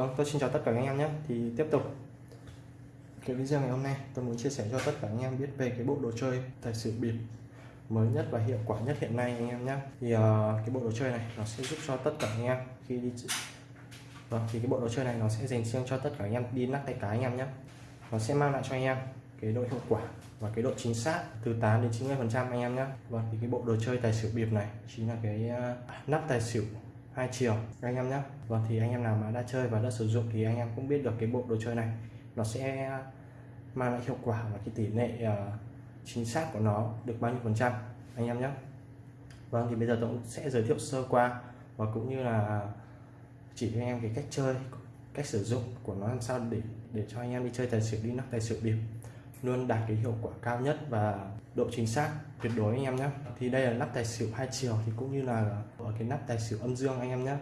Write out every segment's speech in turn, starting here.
Vâng, tôi xin chào tất cả anh em nhé. Thì tiếp tục cái video ngày hôm nay tôi muốn chia sẻ cho tất cả anh em biết về cái bộ đồ chơi tài xỉu bịp mới nhất và hiệu quả nhất hiện nay anh em nhé. Thì uh, cái bộ đồ chơi này nó sẽ giúp cho tất cả anh em khi đi Vâng, thì cái bộ đồ chơi này nó sẽ dành riêng cho tất cả anh em đi nắp tay cái anh em nhé. Nó sẽ mang lại cho anh em cái độ hiệu quả và cái độ chính xác từ 8 đến 90 phần trăm anh em nhé. Vâng, thì cái bộ đồ chơi tài xỉu bịp này chính là cái uh, nắp tài xỉu hai chiều. Anh em nhé Vâng thì anh em nào mà đã chơi và đã sử dụng thì anh em cũng biết được cái bộ đồ chơi này. Nó sẽ mang lại hiệu quả và cái tỷ lệ uh, chính xác của nó được bao nhiêu phần trăm. Anh em nhé Vâng thì bây giờ tôi cũng sẽ giới thiệu sơ qua và cũng như là chỉ cho anh em cái cách chơi cách sử dụng của nó làm sao để để cho anh em đi chơi tài xỉu đi nắp tài xỉu điểm luôn đạt cái hiệu quả cao nhất và độ chính xác tuyệt đối anh em nhé. Thì đây là nắp tài xỉu hai chiều thì cũng như là ở cái nắp tài xỉu âm dương anh em nhé.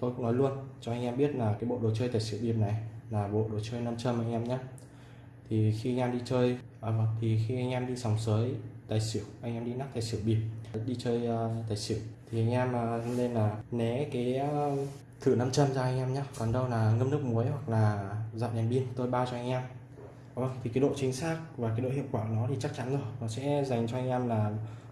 Tôi cũng nói luôn cho anh em biết là cái bộ đồ chơi tài xỉu bịp này là bộ đồ chơi nam châm anh em nhé. Thì khi anh em đi chơi à, vâng, thì khi anh em đi sòng sới tài xỉu anh em đi nắp tài xỉu bịp đi chơi uh, tài xỉu thì anh em uh, nên là né cái uh, thử nam châm ra anh em nhé. Còn đâu là ngâm nước muối hoặc là dọn đèn pin tôi bao cho anh em. Vâng, thì cái độ chính xác và cái độ hiệu quả của nó thì chắc chắn rồi. Nó sẽ dành cho anh em là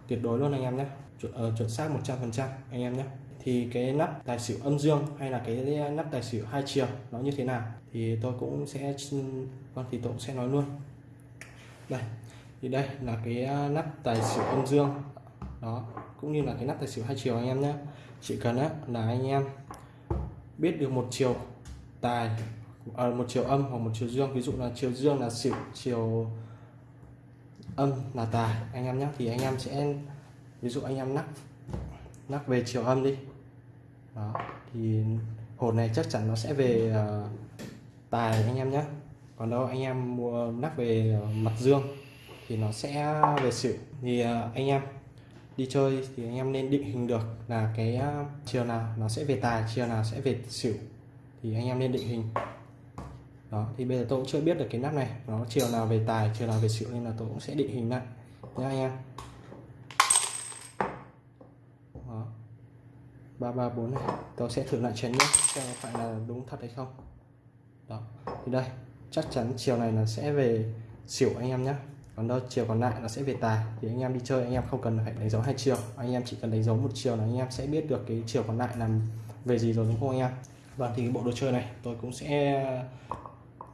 tuyệt đối luôn anh em nhé. Chuẩn, uh, chuẩn xác 100% anh em nhé. Thì cái nắp tài xỉu âm dương hay là cái nắp tài xỉu hai chiều nó như thế nào thì tôi cũng sẽ vâng thì tôi cũng sẽ nói luôn. Đây thì đây là cái à, nắp tài xỉu âm dương. Đó cũng như là cái nắp tài xỉu hai chiều anh em nhé. Chỉ cần á, là anh em biết được một chiều tài à, một chiều âm hoặc một chiều dương. Ví dụ là chiều dương là xỉu chiều âm là tài. Anh em nhé thì anh em sẽ ví dụ anh em nắp nắp về chiều âm đi. Đó thì hột này chắc chắn nó sẽ về uh, tài anh em nhé. Còn đâu anh em mua nắp về uh, mặt dương thì nó sẽ về xỉu. Thì uh, anh em đi chơi thì anh em nên định hình được là cái uh, chiều nào nó sẽ về tài chiều nào sẽ về xỉu. Thì anh em nên định hình đó, thì bây giờ tôi cũng chưa biết được cái nắp này. Nó chiều nào về tài, chiều nào về xỉu nên là tôi cũng sẽ định hình lại nhé anh em. Đó. Ba ba, bốn này. Tôi sẽ thử lại chén nhé, xem phải là đúng thật hay không. Đó. Thì đây, chắc chắn chiều này là sẽ về xỉu anh em nhé còn đâu, chiều còn lại nó sẽ về tài. Thì anh em đi chơi, anh em không cần phải đánh dấu hai chiều. Anh em chỉ cần đánh dấu một chiều là anh em sẽ biết được cái chiều còn lại là về gì rồi, đúng không anh em? Và thì cái bộ đồ chơi này tôi cũng sẽ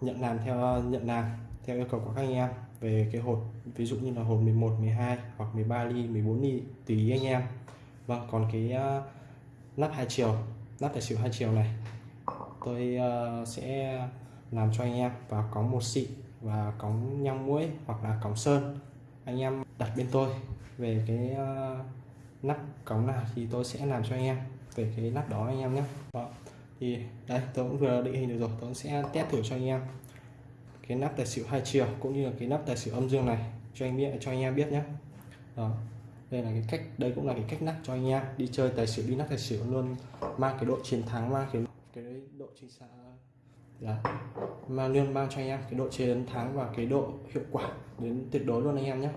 nhận làm theo nhận làm theo yêu cầu của các anh em về cái hột ví dụ như là hột 11 12 hoặc 13 ly 14 ly tùy ý anh em. Vâng còn cái ờ, uh, nắp hai chiều nắp tài xỉu hai chiều này tôi uh, sẽ làm cho anh em. Và có một xị và cống nhang muối hoặc là cống sơn anh em đặt bên tôi. Về cái uh, nắp cống nào thì tôi sẽ làm cho anh em. Về cái nắp đó anh em nhé. Đó thì, đây, tôi cũng vừa định hình được rồi, tôi sẽ test thử cho anh em. Cái nắp tài xỉu hai chiều, cũng như là cái nắp tài xỉu âm dương này, cho anh biết, cho anh em biết nhé. Đó, đây là cái cách, đây cũng là cái cách nắp cho anh em đi chơi tài xỉu, đi nắp tài xỉu luôn. Mang cái độ chiến thắng, mang cái cái độ chính xác. Là mang luôn, mang cho anh em cái độ chiến thắng và cái độ hiệu quả đến tuyệt đối luôn anh em nhé.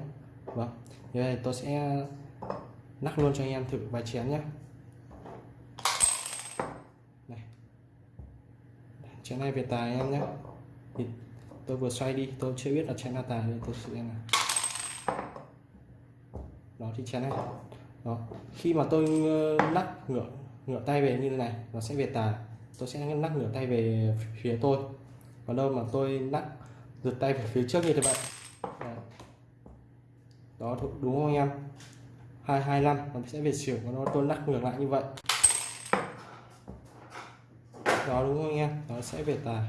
Vâng như này tôi sẽ nắp luôn cho anh em thử vài chén nhé. Chén này về tài em nhé. Thì tôi vừa xoay đi, tôi chưa biết là chén là tài nên tôi sẽ là đó thì chén này. Đó, khi mà tôi ờ, lắc ngửa ngửa tay về như thế này, nó sẽ về tài. Tôi sẽ lắc ngửa tay về phía tôi. Còn đâu mà tôi lắc giật tay về phía trước như thế vậy đó, đúng không anh em? 225 nó sẽ về xỉu nó tôi lắc ngược lại như vậy đó đúng không anh em? Nó sẽ về tài.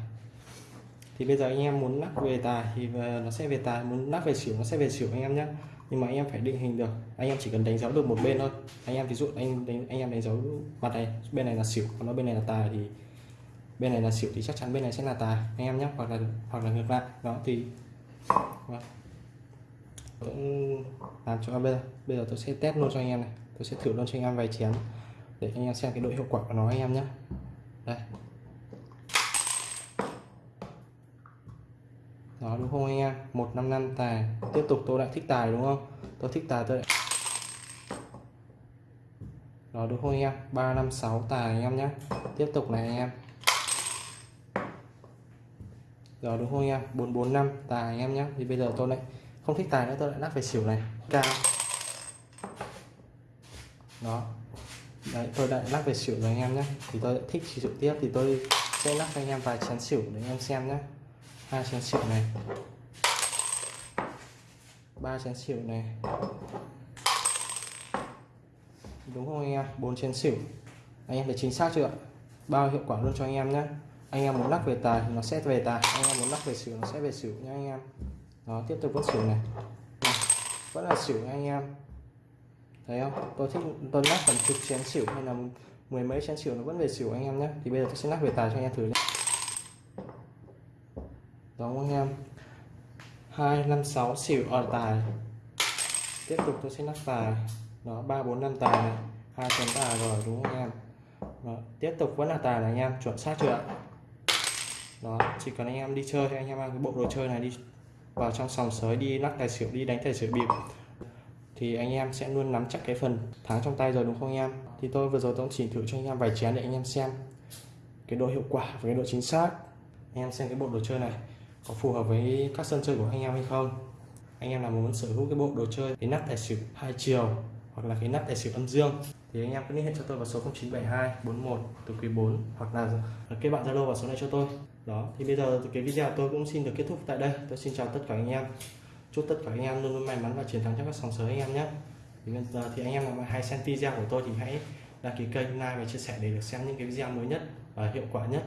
Thì bây giờ anh em muốn lắc về tài thì nó sẽ về tài. Muốn lắc về xỉu nó sẽ về xỉu anh em nhé nhưng mà anh em phải định hình được. Anh em chỉ cần đánh dấu được một bên thôi. Anh em ví dụ anh đánh, anh em đánh dấu mặt này bên này là xỉu còn nó bên này là tài thì bên này là xỉu thì chắc chắn bên này sẽ là tài anh em nhé hoặc là hoặc là ngược lại. Đó thì vâng. cũng làm cho bây giờ. Bây giờ tôi sẽ test luôn cho anh em này. Tôi sẽ thử luôn cho anh em vài chén để anh em xem cái độ hiệu quả của nó anh em nhé đây. Đó đúng không anh em? Một năm năm tài. Tiếp tục tôi lại thích tài đúng không? Tôi thích tài tôi lại... đó đúng không anh em? Ba năm sáu tài anh em nhé. Tiếp tục này anh em. Đó đúng không anh em? 445 tài anh em nhé. Thì bây giờ tôi lại không thích tài nữa, tôi lại lắc về xỉu này. Cao. Đó. Đấy, tôi lại lắc về xỉu rồi anh em nhé. Thì tôi thích xỉu tiếp, thì tôi sẽ lắc cho anh em vài chén xỉu để anh em xem nhé hai chén xỉu này. Ba chén xỉu này. Đúng không anh em? Bốn chén xỉu. Anh em thấy chính xác chưa bao hiệu quả luôn cho anh em nhé anh em muốn lắc về tài thì nó sẽ về tài. Anh em muốn lắc về xỉu nó sẽ về xỉu nha anh em. Đó, tiếp tục vẫn xỉu này. Vẫn là xỉu nha anh em. Thấy không? Tôi thích, tôi lắc tầm chục chén xỉu hay là mười mấy chén xỉu nó vẫn về xỉu anh em nhé thì bây giờ tôi sẽ lắc về tài cho anh em thử nhé đó anh em? Hai, năm, sáu, xỉu, ở tài. Tiếp tục tôi sẽ lắc tài. Đó, ba, bốn, năm tài. Này hai chấm tài rồi, đúng không anh em? Đó. tiếp tục vẫn là tài này anh em, chuẩn xác chưa ạ? Đó, chỉ cần anh em đi chơi anh em mang cái bộ đồ chơi này đi vào trong sòng sới, đi lắc tài xỉu, đi đánh tài xỉu bịp. Thì anh em sẽ luôn nắm chắc cái phần thắng trong tay rồi, đúng không anh em? Thì tôi vừa rồi tôi cũng chỉ thử cho anh em vài chén để anh em xem cái độ hiệu quả và cái độ chính xác. Anh em xem cái bộ đồ chơi này có phù hợp với các sân chơi của anh em hay không? Anh em nào muốn sở hữu cái bộ đồ chơi, cái nắp tài xỉu hai chiều hoặc là cái nắp tài xỉu âm dương thì anh em cứ liên hệ cho tôi vào số 0972 41 từ quý 4 hoặc là kết bạn Zalo vào số này cho tôi. Đó, thì bây giờ cái video tôi cũng xin được kết thúc tại đây. Tôi xin chào tất cả anh em. Chúc tất cả anh em luôn luôn may mắn và chiến thắng trong các sòng sới anh em nhé. Thì bây giờ thì anh em nào hay xem video của tôi thì hãy đăng ký kênh, like và chia sẻ để được xem những cái video mới nhất và hiệu quả nhất.